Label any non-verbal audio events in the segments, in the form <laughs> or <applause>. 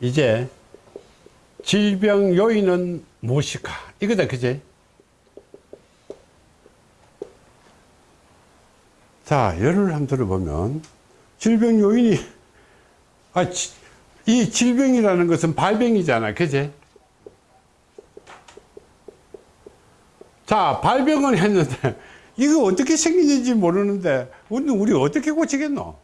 이제 질병 요인은 무엇일까? 이거다, 그제? 자, 예를 한번 들어보면, 질병 요인이, 아, 지, 이 질병이라는 것은 발병이잖아, 그제? 자, 발병을 했는데, <laughs> 이거 어떻게 생기는지 모르는데, 우리 어떻게 고치겠노?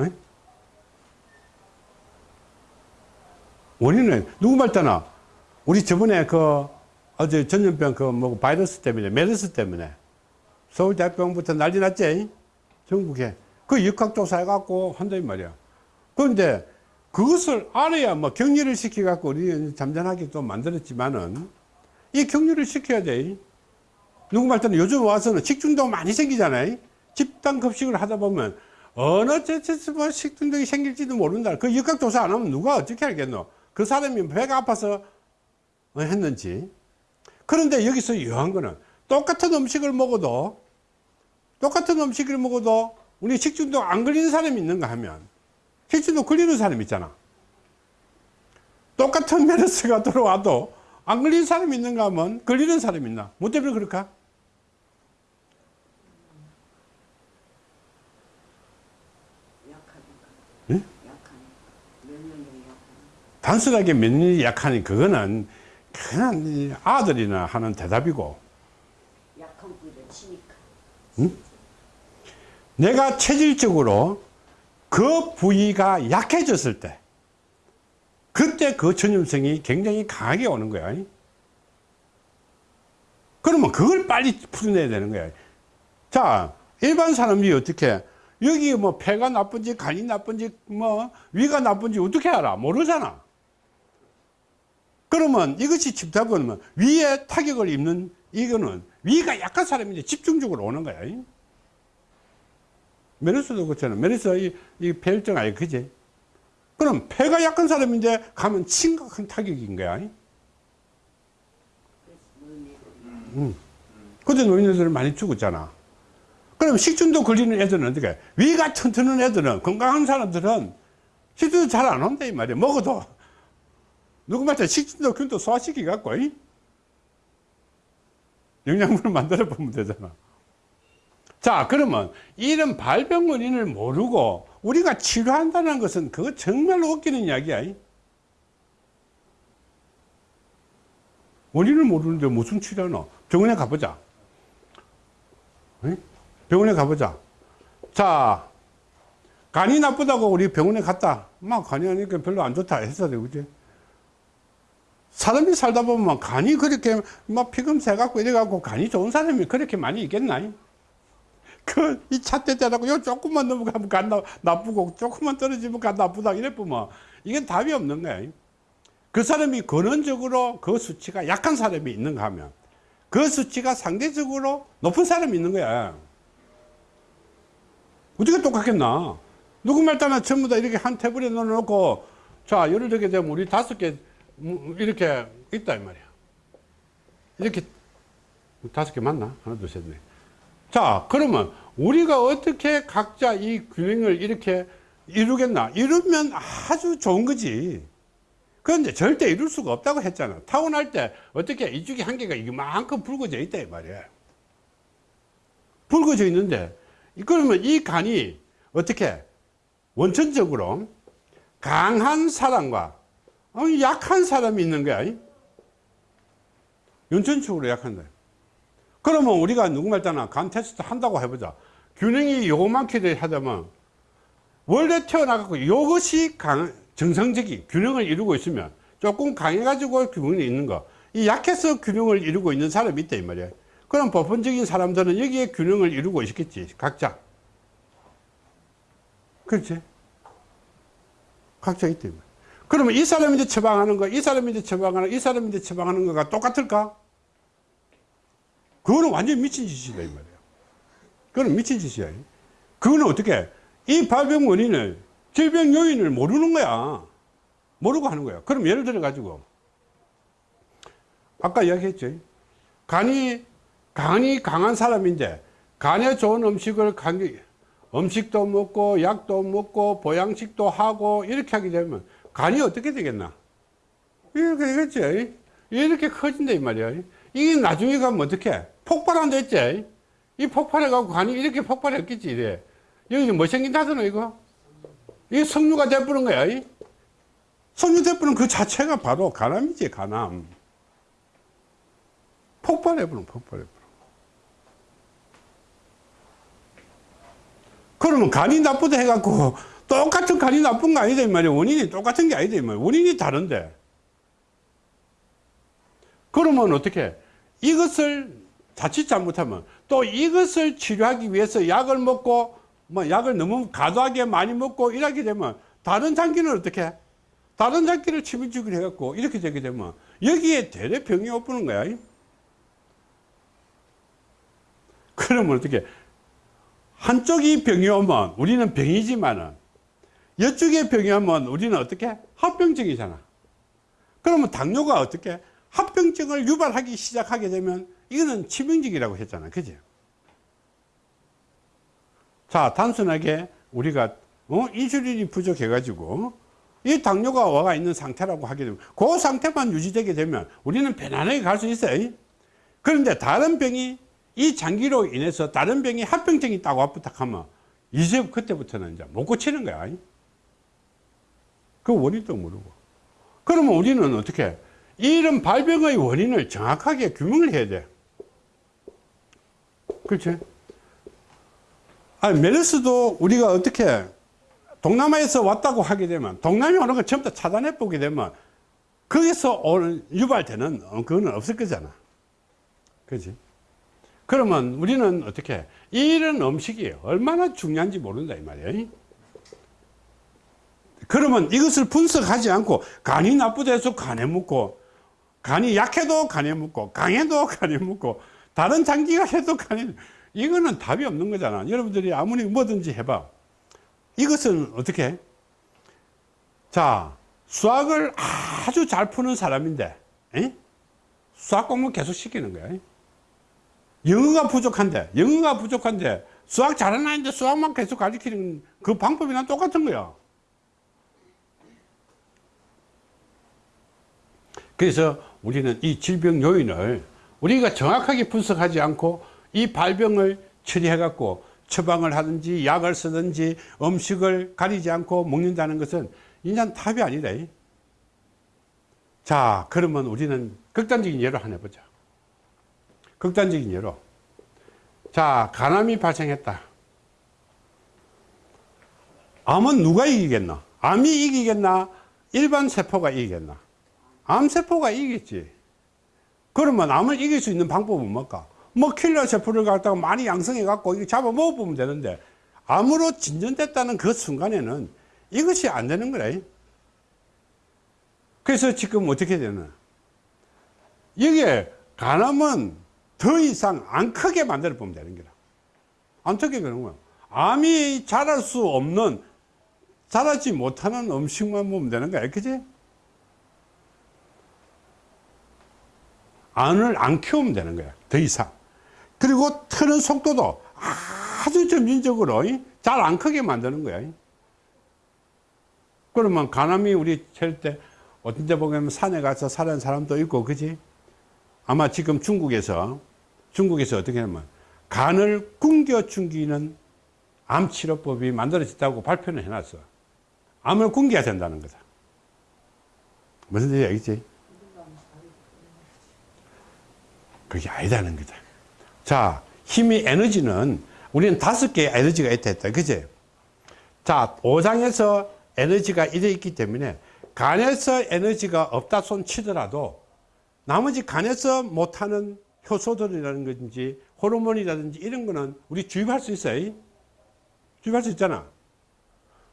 에? 원인은 누구 말따나? 우리 저번에 그 어제 전염병 그 뭐 바이러스 때문에 메르스 때문에. 서울 대병부터 난리 났지? 전국에. 그 역학조사 해갖고 한다 이 말이야. 그런데 그것을 알아야 뭐 격리를 시켜 갖고 우리 잠잠하게 또 만들었지만은 이 격리를 시켜야 돼. 누구 말따나? 요즘 와서는 식중독 많이 생기잖아요. 집단 급식을 하다 보면 어느 제체스 뭐 식중독이 생길지도 모른다. 그 역학조사 안 하면 누가 어떻게 알겠노 그 사람이 배가 아파서 했는지. 그런데 여기서 유한 거는 똑같은 음식을 먹어도 똑같은 음식을 먹어도 우리 식중독 안 걸리는 사람이 있는가 하면 식중독 걸리는 사람이 있잖아. 똑같은 메르스가 <laughs> 들어와도 안 걸리는 사람이 있는가 하면 걸리는 사람이 있나? 뭐 때문에 그럴까 응? 단순하게 면역력이 약하니 그거는 그냥 아들이나 하는 대답이고. 약한 부위를 치니까. 내가 체질적으로 그 부위가 약해졌을 때 그때 그 전염성이 굉장히 강하게 오는 거야. 그러면 그걸 빨리 풀어내야 되는 거야. 자 일반 사람들이 어떻게 여기 뭐 폐가 나쁜지 간이 나쁜지 뭐 위가 나쁜지 어떻게 알아? 모르잖아 그러면 이것이 집답은 위에 타격을 입는 이거는 위가 약한 사람인데 집중적으로 오는 거야. 메르스도 그렇잖아. 메르스 이, 이 폐혈증 아니 그지? 그럼 폐가 약한 사람인데 가면 심각한 타격인 거야. 음. 그때 노인네들 많이 죽었잖아. 그럼 식중독 걸리는 애들은 어떻게? 위가 튼튼한 애들은 건강한 사람들은 식중독 잘 안 온다 이 말이야. 먹어도 누구 말자 식중독 균도 소화시키 갖고 영양분을 만들어 보면 되잖아. 자 그러면 이런 발병 원인을 모르고 우리가 치료한다는 것은 그거 정말로 웃기는 이야기야 원인을 모르는데 무슨 치료하노? 병원에 가보자. 병원에 가보자. 자 간이 나쁘다고 우리 병원에 갔다. 막 간이 하니까 별로 안 좋다 했어 그지 사람이 살다 보면 간이 그렇게 막 피금 새 갖고 이래갖고 간이 좋은 사람이 그렇게 많이 있겠나? 그, 이 차대 때라고 요 조금만 넘어가면 간 나, 나쁘고 조금만 떨어지면 간 나쁘다 이래 보면 이건 답이 없는 거야. 그 사람이 근원적으로 그 수치가 약한 사람이 있는가 하면 그 수치가 상대적으로 높은 사람이 있는 거야. 어떻게 똑같겠나? 누구 말 따나 전부 다 이렇게 한 테이블에 넣어놓고 자, 예를 들게 되면 우리 다섯 개 이렇게 있다 이 말이야. 이렇게 다섯 개 맞나? 하나 둘 셋 넷 자 그러면 우리가 어떻게 각자 이 균형을 이렇게 이루겠나? 이루면 아주 좋은 거지. 그런데 절대 이룰 수가 없다고 했잖아. 타고날 때 어떻게 이쪽에 한 개가 이만큼 붉어져 있다 이 말이야. 붉어져 있는데 그러면 이 간이 어떻게 원천적으로 강한 사람과 어, 약한 사람이 있는 거야. 연천적으로 약한다. 그러면 우리가 누구 말잖아. 간 테스트 한다고 해보자. 균형이 요만큼 하다면 원래 태어나갖고 이것이 강, 정상적인 균형을 이루고 있으면 조금 강해가지고 균형이 있는 거. 이 약해서 균형을 이루고 있는 사람이 있다 이 말이야. 그럼 보편적인 사람들은 여기에 균형을 이루고 있겠지. 각자. 그렇지? 각자 있다 이 말이야. 그러면 이 이제 처방하는 거, 이 이제 처방하는 거, 이 이제 처방하는 거가 똑같을까? 그거는 완전 미친 짓이다, 이 말이야. 그거는 미친 짓이야. 그거는 어떻게, 이 발병 원인을, 질병 요인을 모르는 거야. 모르고 하는 거야. 그럼 예를 들어 가지고, 아까 이야기했죠. 간이, 간이 강한 사람인데, 간에 좋은 음식을 간, 음식도 먹고, 약도 먹고, 보양식도 하고, 이렇게 하게 되면, 간이 어떻게 되겠나? 이렇게 되겠지. 이렇게 커진다, 이 말이야. 이게 나중에 가면 어떻게? 폭발한다 했지? 이 폭발해갖고 간이 이렇게 폭발했겠지, 이래. 여기서 뭐 생긴다더나, 이거? 이게 석류가 돼버린 거야. 이? 석류 돼버린 그 자체가 바로 간암이지, 간암. 폭발해버린, 폭발해버린. 그러면 간이 나쁘다 해갖고 똑같은 간이 나쁜 거 아니다 이 말이야. 원인이 똑같은 게 아니다 이 말이야. 원인이 다른데. 그러면 어떻게? 이것을 자칫 잘못하면 또 이것을 치료하기 위해서 약을 먹고 뭐 약을 너무 과도하게 많이 먹고 이렇게 되면 다른 장기는 어떻게? 다른 장기를 치료주기를 해갖고 이렇게 되게 되면 여기에 대대 병이 오는 거야. 그러면 어떻게? 한쪽이 병이 오면 우리는 병이지만은 이쪽에 병이 오면 우리는 어떻게 합병증이잖아. 그러면 당뇨가 어떻게 합병증을 유발하기 시작하게 되면 이거는 치명적이라고 했잖아. 그지? 자, 단순하게 우리가 어? 인슐린이 부족해 가지고 이 당뇨가 와가 있는 상태라고 하게 되면 그 상태만 유지되게 되면 우리는 편안하게 갈 수 있어요. 그런데 다른 병이 이 장기로 인해서 다른 병이 합병증이 있다고 부탁하면 이제 그때부터는 이제 못 고치는 거야. 그 원인도 모르고. 그러면 우리는 어떻게 이런 발병의 원인을 정확하게 규명을 해야 돼. 그렇지? 아니, 메르스도 우리가 어떻게 동남아에서 왔다고 하게 되면 동남아 오는 걸 전부 다 차단해 보게 되면 거기서 오는 유발되는 어, 그거는 없을 거잖아. 그지? 그러면 우리는 어떻게 이런 음식이 얼마나 중요한지 모른다 이 말이에요. 그러면 이것을 분석하지 않고 간이 나쁘다 해서 간에 묻고 간이 약해도 간에 묻고 강해도 <laughs> 간에 묻고 다른 장기가 해도 간에 이거는 답이 없는 거잖아. 여러분들이 아무리 뭐든지 해봐. 이것은 어떻게? 자, 수학을 아주 잘 푸는 사람인데, 에? 수학 공부 계속 시키는 거야. 영어가 부족한데, 영어가 부족한데, 수학 잘하는 아이인데 수학만 계속 가르치는 그 방법이랑 똑같은 거야. 그래서 우리는 이 질병 요인을 우리가 정확하게 분석하지 않고 이 발병을 처리해 갖고 처방을 하든지 약을 쓰든지 음식을 가리지 않고 먹는다는 것은 인간 답이 아니다. 자, 그러면 우리는 극단적인 예로 하나 해보자. 극단적인 예로. 자, 간암이 발생했다. 암은 누가 이기겠나? 암이 이기겠나? 일반 세포가 이기겠나? 암세포가 이기겠지. 그러면 암을 이길 수 있는 방법은 뭘까? 뭐 킬러 세포를 갖다가 많이 양성해 갖고 이거 잡아 먹어보면 되는데 암으로 진전됐다는 그 순간에는 이것이 안 되는 거래. 그래서 지금 어떻게 되나? 이게 간암은 더 이상 안 크게 만들어 보면 되는 거라. 안 크게 그런 거야. 암이 자랄 수 없는, 자라지 못하는 음식만 먹으면 되는 거야. 그지? 안을 안 키우면 되는 거야. 더 이상. 그리고 트는 속도도 아주 점진적으로 잘 안 크게 만드는 거야. 그러면 간암이 우리 찰때 어떤 데 보면 산에 가서 사는 사람도 있고, 그지? 아마 지금 중국에서, 중국에서 어떻게 하면 간을 굶겨 죽이는 암치료법이 만들어졌다고 발표를 해놨어. 암을 굶겨야 된다는 거다. 무슨 얘기 알겠지? 그게 아니다는 거다. 자, 힘이 에너지는 우리는 다섯 개의 에너지가 있다 했다. 그지? 자, 오장에서 에너지가 이래 있기 때문에 간에서 에너지가 없다 손 치더라도 나머지 간에서 못하는 효소들이라든지 호르몬이라든지 이런 거는 우리 주입할 수 있어요. 주입할 수 있잖아.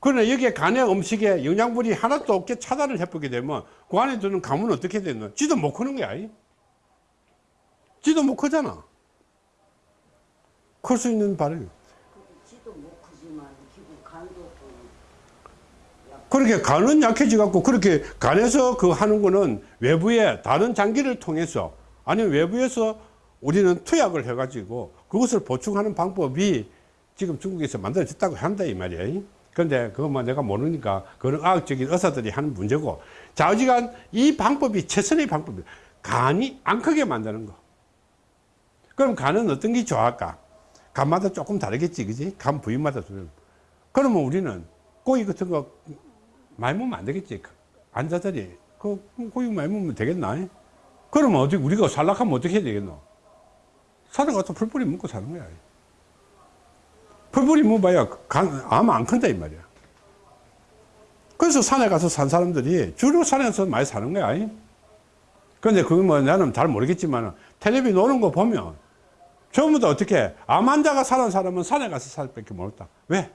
그러나 여기에 간의 음식에 영양분이 하나도 없게 차단을 해보게 되면 그 안에 드는 감은 어떻게 되는 지도 못 크는 거야. 지도 못 크잖아. 클 수 있는 발을. 지도 못 크지만 기본 간도 또 그렇게 간은 약해져 갖고 그렇게 간에서 그 하는 거는 외부에 다른 장기를 통해서 아니면 외부에서 우리는 투약을 해 가지고 그것을 보충하는 방법이 지금 중국에서 만들어졌다고 한다 이 말이에요. 근데 뭐 내가 모르니까 그런 과학적인 의사들이 하는 문제고 좌우지간 이 방법이 최선의 방법이에요. 간이 안 크게 만드는 거. 그럼 간은 어떤 게 좋아할까? 간마다 조금 다르겠지, 그지? 간 부위마다 좀. 그러면 우리는 고기 같은 거 많이 먹으면 안 되겠지. 앉아자리. 그 고기 많이 먹으면 되겠나? 그러면 어떻게, 우리가 살락하면 어떻게 해야 되겠노? 살아가서 풀뿌리 먹고 사는 거야. 풀뿌리 먹어봐야 간, 암 안 큰다, 이 말이야. 그래서 산에 가서 산 사람들이 주로 산에서 많이 사는 거야. 근데 그건 뭐 나는 잘 모르겠지만 텔레비 노는 거 보면 전부 다 어떻게 암 환자가 사는 사람은 산에 가서 살 밖에 모르다. 왜?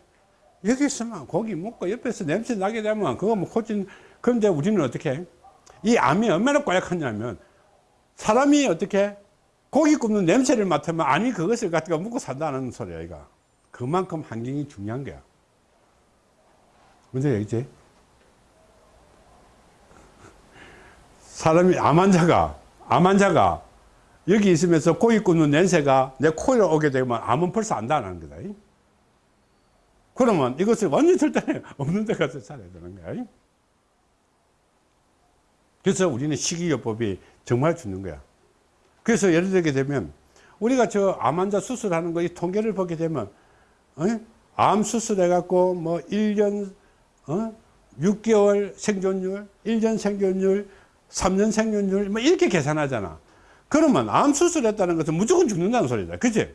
여기 있으면 고기 먹고 옆에서 냄새 나게 되면 그거 뭐 코진 그런데 우리는 어떻게 이 암이 얼마나 고약하냐면 사람이 어떻게 고기 굽는 냄새를 맡으면 아니 그것을 갖다가 먹고 산다는 소리야 이거. 그만큼 환경이 중요한 거야. 문제 여기지 사람이 암 환자가 암 환자가 여기 있으면서 고기 굽는 냄새가 내 코에 오게 되면 암은 벌써 안다는 거다 그러면 이것을 완전 절대 <laughs> 없는 데 가서 살아야 되는 거야 그래서 우리는 식이요법이 정말 죽는 거야 그래서 예를 들게 되면 우리가 저 암 환자 수술하는 거 이 통계를 보게 되면 어? 암 수술해 갖고 뭐 1년 어? 6개월 생존율, 1년 생존율, 3년 생존율 뭐 이렇게 계산하잖아. 그러면 암 수술했다는 것은 무조건 죽는다는 소리다. 그치?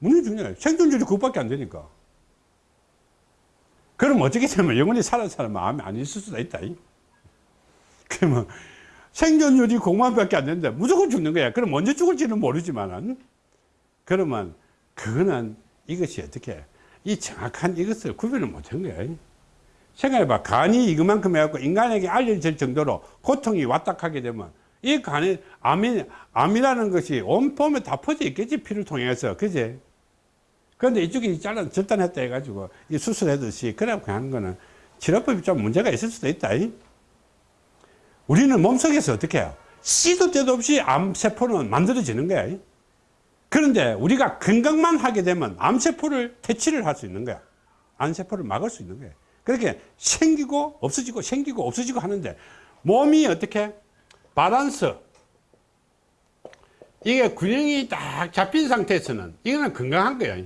무조건 거야. 생존율이 그것밖에 안 되니까. 그럼 어떻게 되면 영원히 살아 사람은 암이 안 있을 수도 있다. 그러면 생존율이 공만밖에 안 되는데 무조건 죽는 거야. 그럼 언제 죽을지는 모르지만은 그러면 그거는 이것이 어떻게 이 정확한 이것을 구별을 못한 거야. 생각해봐. 간이 이것만큼 해갖고 인간에게 알려질 정도로 고통이 왔다 하게 되면 이 간에 암이, 암이라는 것이 온 몸에 다 퍼져 있겠지. 피를 통해서. 그지? 그런데 이쪽이 잘라, 절단했다 해가지고 이 수술하듯이 그래갖고 하는 거는 치료법이 좀 문제가 있을 수도 있다. 우리는 몸속에서 어떻게 해요? 씨도 때도 없이 암세포는 만들어지는 거야. 그런데 우리가 건강만 하게 되면 암세포를 퇴치를 할 수 있는 거야. 암세포를 막을 수 있는 거야. 그렇게 생기고 없어지고 생기고 없어지고 하는데 몸이 어떻게 바란스 이게 균형이 딱 잡힌 상태에서는 이거는 건강한 거야.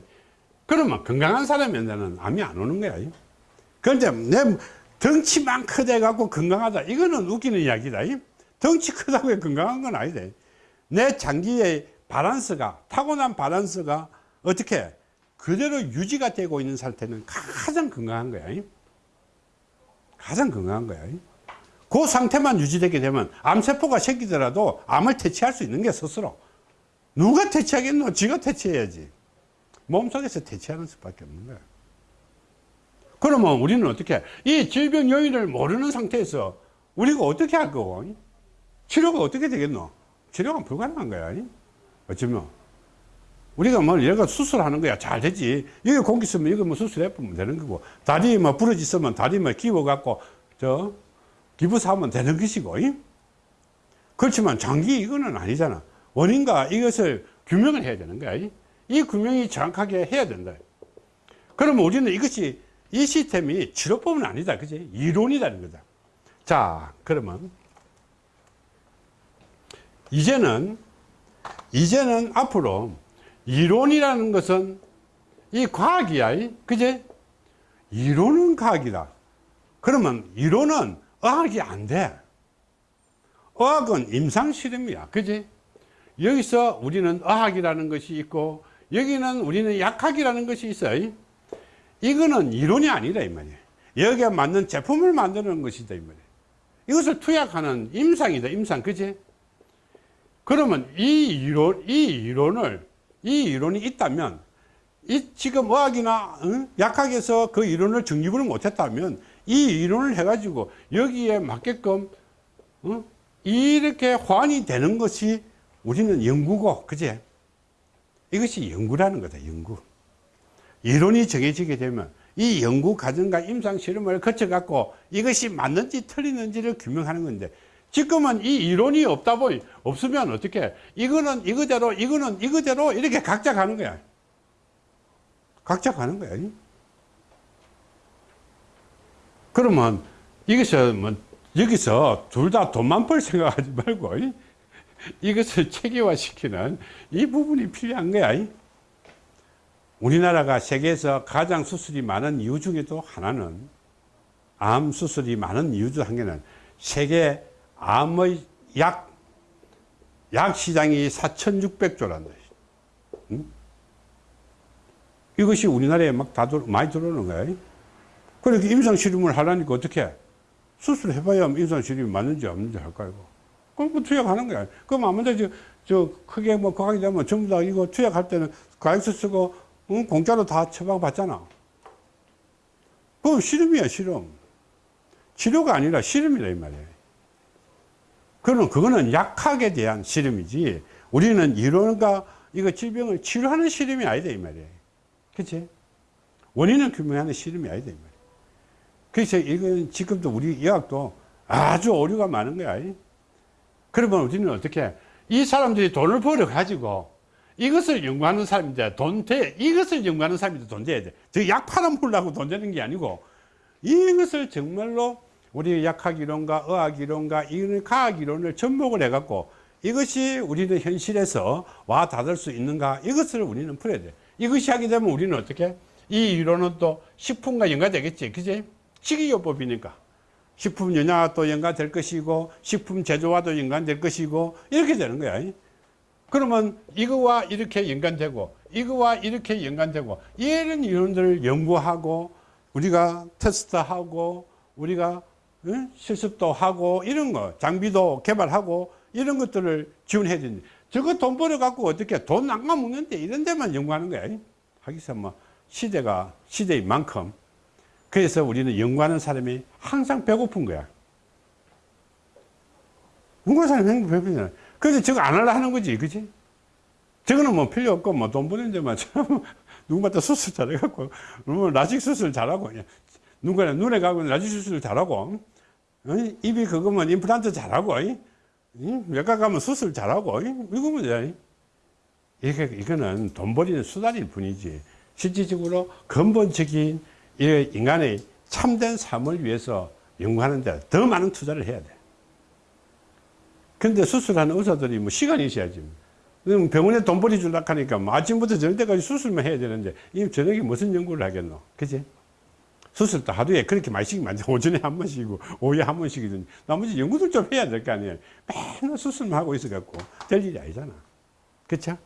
그러면 건강한 사람한테는 암이 안 오는 거야. 그런데 내 덩치만 크대 갖고 건강하다. 이거는 웃기는 이야기다. 덩치 크다고 해 건강한 건 아니다. 내 장기의 바란스가, 타고난 바란스가 어떻게 그대로 유지가 되고 있는 상태는 가장 건강한 거야. 가장 건강한 거야. 그 상태만 유지되게 되면 암세포가 생기더라도 암을 퇴치할 수 있는 게 스스로. 누가 퇴치하겠노? 지가 퇴치해야지. 몸속에서 퇴치하는 수밖에 없는 거야. 그러면 우리는 어떻게 이 질병 요인을 모르는 상태에서 우리가 어떻게 할 거고 치료가 어떻게 되겠노 치료가 불가능한 거야 어쩌면 우리가 뭐 얘가 수술하는 거야 잘 되지 여기 공기 있으면 이거 뭐 수술해 보면 되는 거고 다리 뭐 부러졌으면 다리 뭐 기워 갖고 저 기부사하면 되는 것이고 그렇지만 장기 이거는 아니잖아 원인과 이것을 규명을 해야 되는 거야 이 규명이 정확하게 해야 된다 그러면 우리는 이것이 이 시스템이 치료법은 아니다. 그지? 이론이라는 거다. 자, 그러면 이제는 이제는 앞으로 이론이라는 것은 이 과학이야. 그지? 이론은 과학이다. 그러면 이론은 의학이 안 돼. 의학은 임상실험이야. 그지? 여기서 우리는 의학이라는 것이 있고 여기는 우리는 약학이라는 것이 있어요. 이거는 이론이 아니다 이 말이에요 여기에 맞는 제품을 만드는 것이다 이 말이에요 이것을 투약하는 임상이다 임상 그지 그러면 이 이론 이 이론을 이 이론이 있다면 이 지금 의학이나 응? 약학에서 그 이론을 정립을 못했다면 이 이론을 해가지고 여기에 맞게끔 응? 이렇게 호환이 되는 것이 우리는 연구고 그지 이것이 연구라는 거다 연구. 이론이 정해지게 되면 이 연구 과정과 임상 실험을 거쳐 갖고 이것이 맞는지 틀리는지를 규명하는 건데 지금은 이 이론이 없다 보니 없으면 어떻게? 이거는 이거대로 이거는 이거대로 이렇게 각자 가는 거야. 각자 가는 거야 그러면 이것을 뭐 여기서 둘 다 돈만 벌 생각하지 말고 이- 이것을 체계화시키는 이 부분이 필요한 거야. 이. 우리나라가 세계에서 가장 수술이 많은 이유 중에도 하나는 암 수술이 많은 이유 중한 개는 세계 암의 약, 약 시장이 4,600조란다. 이것이 우리나라에 막 다 많이 들어오는 거야. 그렇게 임상실험을 하려니까 어떻게 해? 수술해봐야 임상실험이 맞는지 없는지 할 거야. 그럼 뭐 투약하는 거야. 그럼 아무데 저, 저 크게 뭐 그하게 되면 전부 다 이거 투약할 때는 가액서 쓰고 응? 공짜로 다 처방받잖아. 그럼 실험이야, 실험. 치료가 아니라 실험이라 이 말이에요. 그는 그거는 약학에 대한 실험이지. 우리는 이론과 이거 질병을 치료하는 실험이 아니다 이 말이에요. 그치? 원인을 규명하는 실험이 아니다 이 말이에요. 그래서 이건 지금도 우리 의학도 아주 오류가 많은 거야. 그러면 우리는 어떻게 해? 이 사람들이 돈을 벌어 가지고 이것을 연구하는 사람인데 돈 돼. 이것을 연구하는 사람인데 돈 돼야 돼. 저약 팔아먹으려고 돈 되는 게 아니고 이것을 정말로 우리 약학 이론과 의학 이론과 이런 과학 이론을 접목을 해갖고 이것이 우리는 현실에서 와 닿을 수 있는가 이것을 우리는 풀어야 돼. 이것이 하게 되면 우리는 어떻게? 이 이론은 또 식품과 연관되겠지. 그지? 식이요법이니까. 식품 영양과 또 연관될 것이고 식품 제조와도 연관될 것이고 이렇게 되는 거야. 그러면 이거와 이렇게 연관되고 이거와 이렇게 연관되고 이런 이론들을 연구하고 우리가 테스트하고 우리가 응? 실습도 하고 이런 거 장비도 개발하고 이런 것들을 지원해야 되는데 저거 돈 벌어 갖고 어떻게 돈 안 까먹는데 이런 데만 연구하는 거야 하기서 뭐 시대가 시대인 만큼 그래서 우리는 연구하는 사람이 항상 배고픈 거야 연구하는 사람이 배고프잖아 그래서 저거 안 하려 하는 거지 그지 저거는 뭐 필요 없고 뭐 돈 버는 데만 참 <laughs> 누구마다 수술 잘해갖고 뭐 라식 수술 잘하고 누구나 눈에 가고 라식 수술 잘하고 어? 입이 그거면 임플란트 잘하고? 외과 가면 수술 잘하고 이? 이거면 돼. 이게 이거는 돈 버리는 수단일 뿐이지 실질적으로 근본적인 이 인간의 참된 삶을 위해서 연구하는데 더 많은 투자를 해야 돼. 근데 수술하는 의사들이 뭐 시간이 있어야지. 병원에 돈 벌이 줄라 하니까 뭐 아침부터 저녁 때까지 수술만 해야 되는데 이 저녁에 무슨 연구를 하겠노? 그지? 수술도 하루에 그렇게 많이 시키면. 오전에 한 번씩이고 오후에 한 번씩이든 나머지 연구들 좀 해야 될 거 아니에요. 맨날 수술만 하고 있어갖고 될 일이 아니잖아. 그쵸?